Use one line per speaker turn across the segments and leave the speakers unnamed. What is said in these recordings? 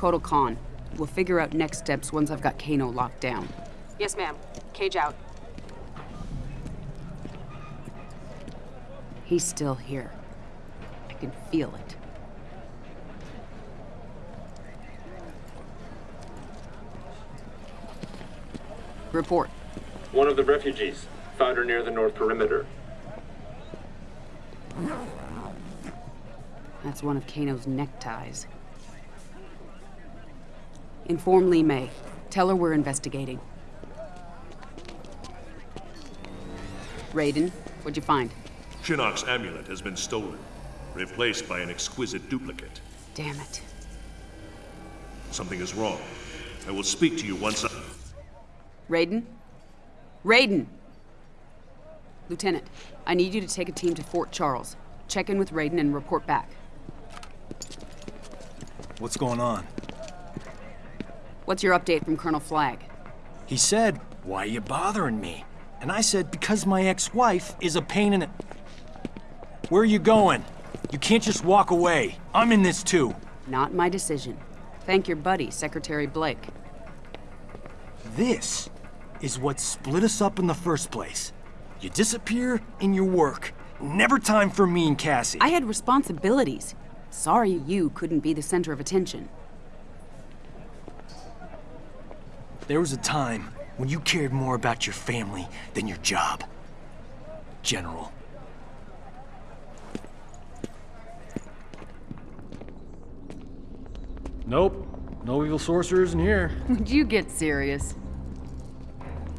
Kotal Khan. We'll figure out next steps once I've got Kano locked down.
Yes, ma'am. Cage out.
He's still here. I can feel it. Report.
One of the refugees. Found her near the north perimeter.
That's one of Kano's neckties. Inform Li Mei. Tell her we're investigating. Raiden, what'd you find?
Shinnok's amulet has been stolen, replaced by an exquisite duplicate.
Damn it.
Something is wrong. I will speak to you once I...
Raiden? Raiden! Lieutenant, I need you to take a team to Fort Charles. Check in with Raiden and report back.
What's going on?
What's your update from Colonel Flagg?
He said, why are you bothering me? And I said, because my ex-wife is a pain in the... Where are you going? You can't just walk away. I'm in this too.
Not my decision. Thank your buddy, Secretary Blake.
This is what split us up in the first place. You disappear in your work. Never time for me and Cassie.
I had responsibilities. Sorry you couldn't be the center of attention.
There was a time when you cared more about your family than your job. General.
Nope. No evil sorcerers in here.
Would you get serious?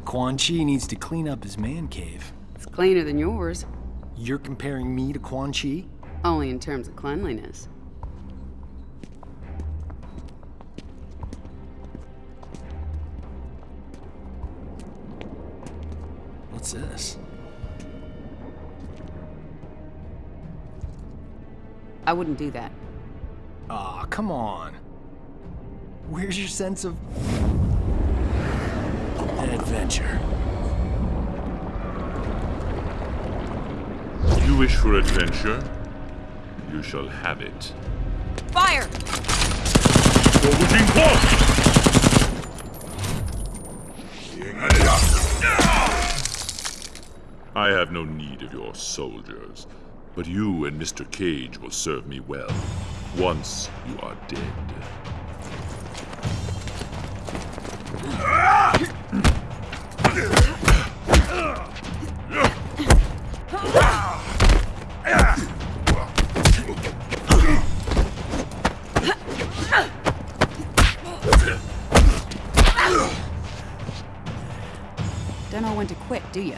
Quan Chi needs to clean up his man cave.
It's cleaner than yours.
You're comparing me to Quan Chi?
Only in terms of cleanliness. I wouldn't do that.
Aw, come on. Where's your sense of... adventure?
You wish for adventure? You shall have it.
Fire!
I have no need of your soldiers, but you and Mr. Cage will serve me well, once you are dead.
Don't know when to quit, do you?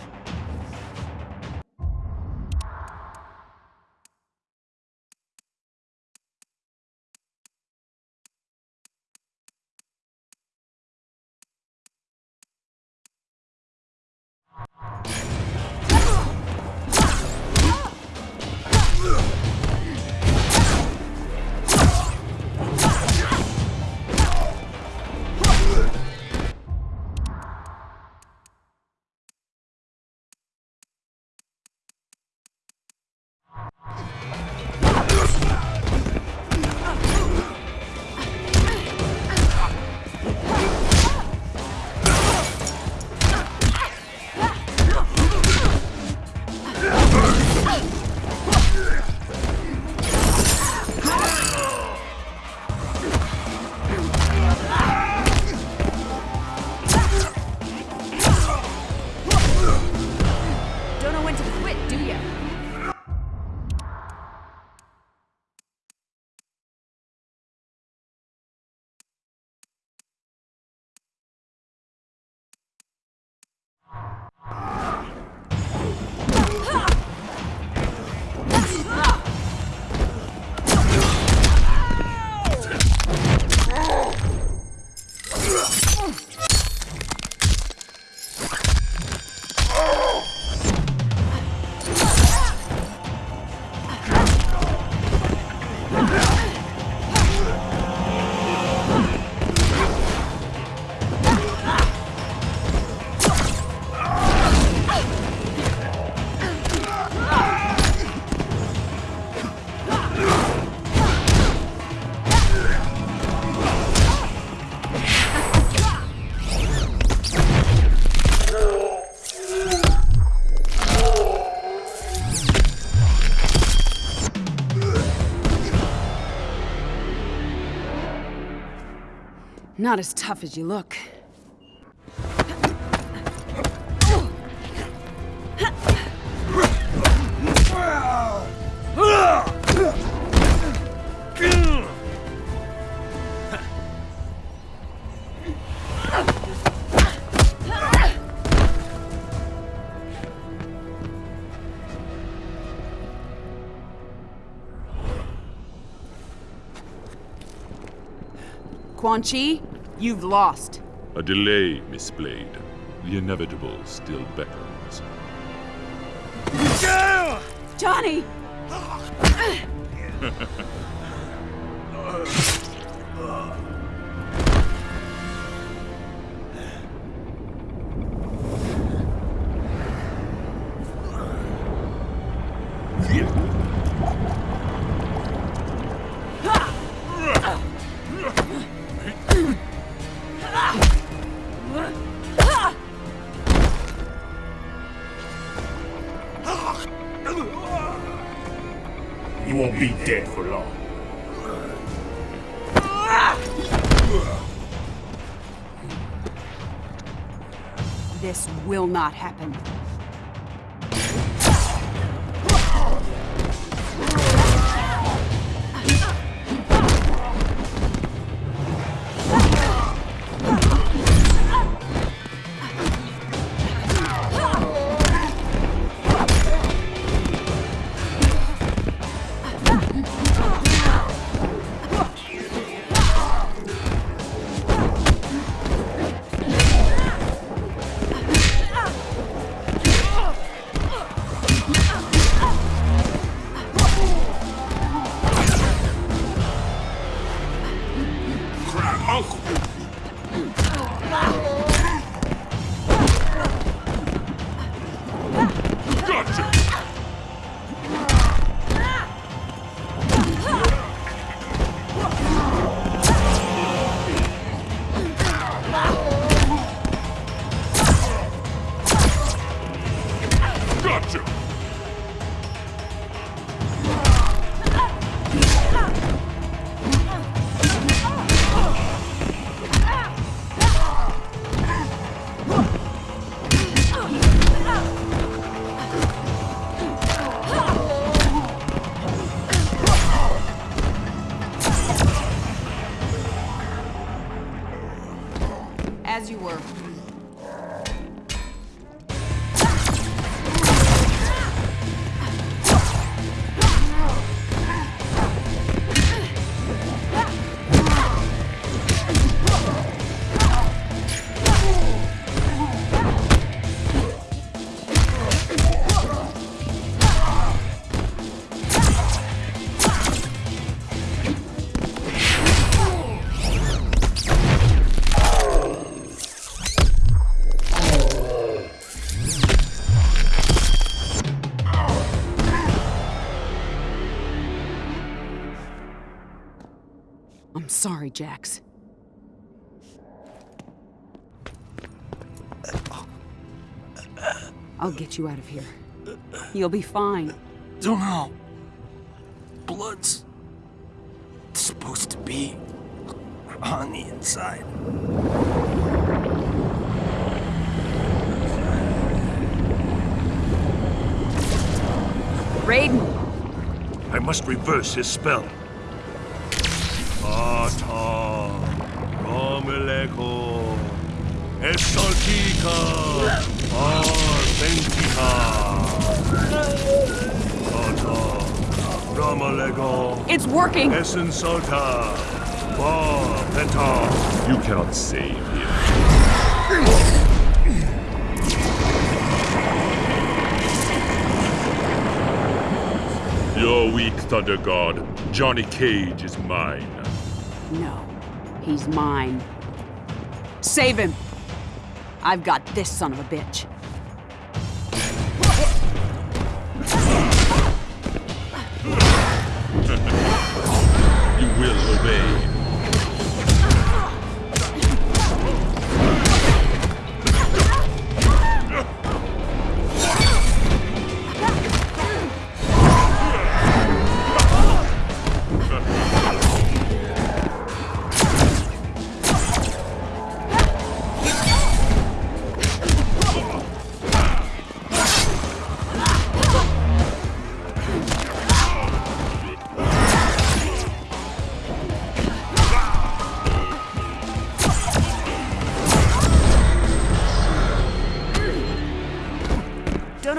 Not as tough as you look. Quan Chi, you've lost.
A delay, Miss Blade. The inevitable still beckons.
Johnny! not happen. Jax. I'll get you out of here. You'll be fine.
Don't know. Blood's supposed to be on the inside.
Raiden!
I must reverse his spell. Ata, Romeleko, Exaltica, Arventica. Ata, Romelego,
It's working!
Essensalta, Va Peta.
You cannot save him. You're weak, Thunder God. Johnny Cage is mine.
No, he's mine. Save him! I've got this son of a bitch.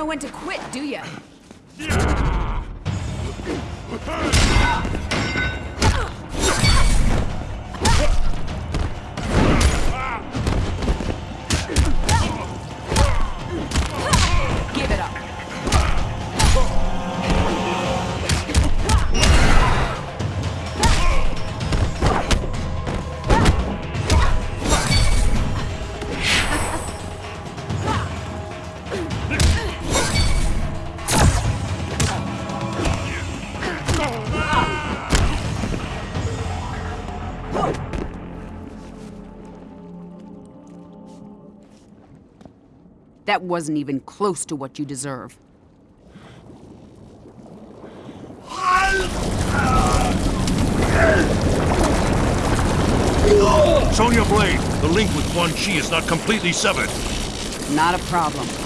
When to quit, do you? That wasn't even close to what you deserve.
Sonya Blade, the link with Quan Chi is not completely severed.
Not a problem.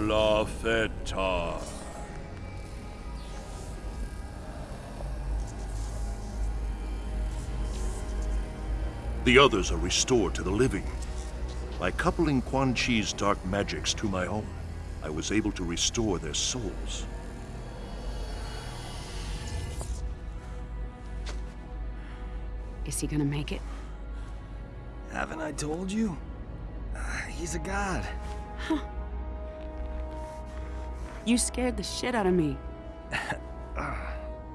Darala Feta. The others are restored to the living. By coupling Quan Chi's dark magics to my own, I was able to restore their souls.
Is he gonna make it?
Haven't I told you? Ah, He's a god.
You scared the shit out of me.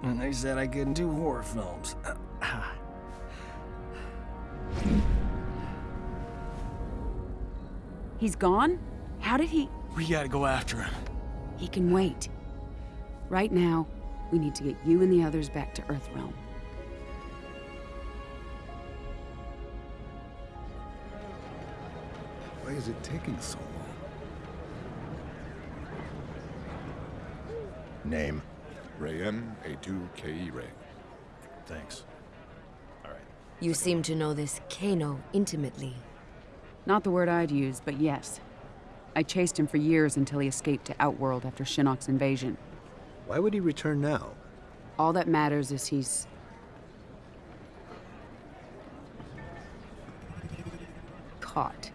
And they said I couldn't do horror films.
He's gone? How did he...
We gotta go after him.
He can wait. Right now, we need to get you and the others back to Earthrealm.
Why is it taking so long? Name? Rayen A2KE Ray.
Thanks. All right.
You seem to know this Kano intimately.
Not the word I'd use, but yes. I chased him for years until he escaped to Outworld after Shinnok's invasion.
Why would he return now?
All that matters is he's... Caught.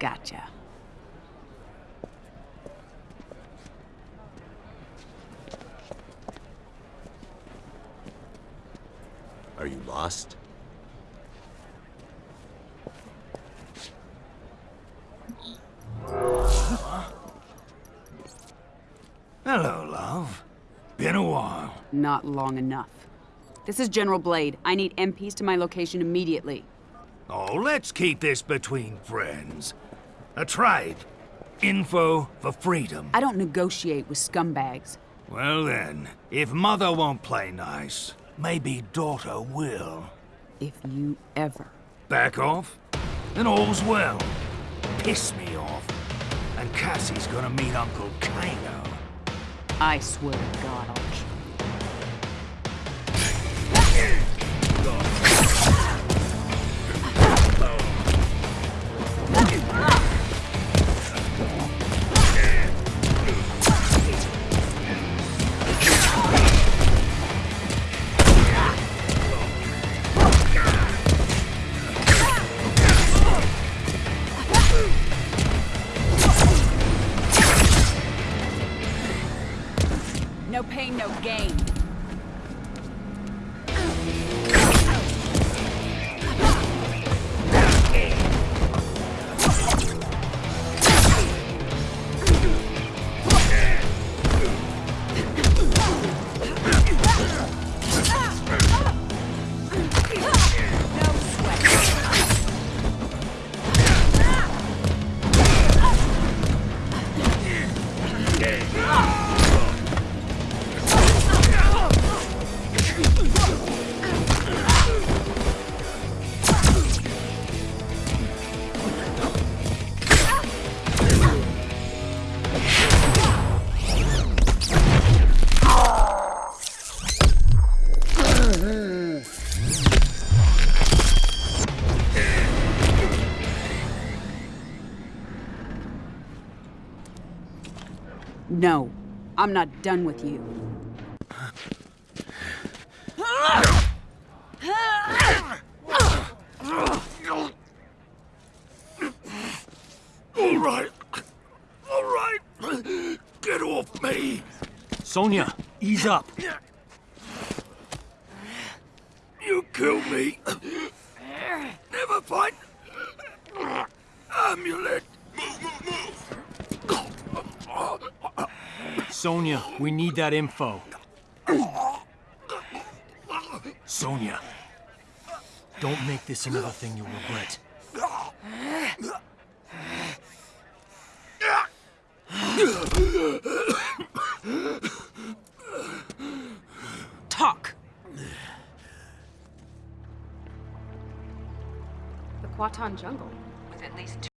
Gotcha.
Are you lost?
Hello, love. Been a while.
Not long enough. This is General Blade. I need MPs to my location immediately.
Oh, let's keep this between friends. A trade. Info for freedom.
I don't negotiate with scumbags.
Well then, if mother won't play nice, maybe daughter will.
If you ever.
Back off? Then all's well. Piss me off. And Cassie's gonna meet Uncle Kano.
I swear to God, I'll No, I'm not done with you.
All right. All right. Get off me.
Sonya, ease up.
You killed me. Never find amulet.
Sonya, we need that info. Sonya, don't make this another thing you'll regret.
Talk!
The Kuatan jungle, with at least